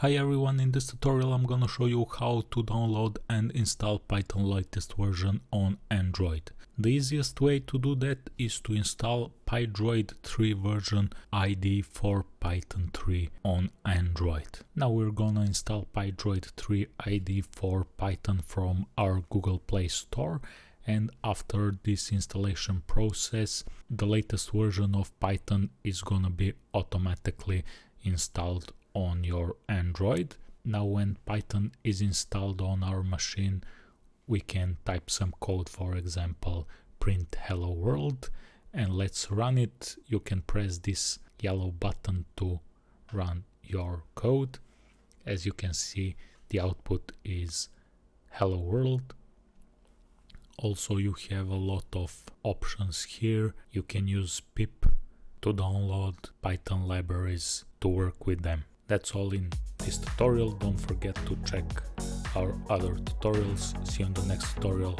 Hi everyone, in this tutorial I'm gonna show you how to download and install Python latest version on Android. The easiest way to do that is to install PyDroid 3 version IDE for Python 3 on Android. Now we're gonna install PyDroid 3 IDE for Python from our Google Play Store and after this installation process the latest version of Python is gonna be automatically installed on your Android. Now when Python is installed on our machine, we can type some code, for example, print hello world, and let's run it. You can press this yellow button to run your code. As you can see, the output is hello world. Also, you have a lot of options here. You can use pip to download Python libraries to work with them. That's all in this tutorial. Don't forget to check our other tutorials. See you in the next tutorial.